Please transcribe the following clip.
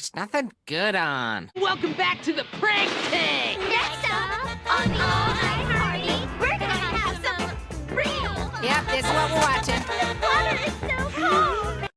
There's nothing good on. Welcome back to the prank tank! Next up on the All Night Party, we're gonna have some real. Yep, this is what we're watching.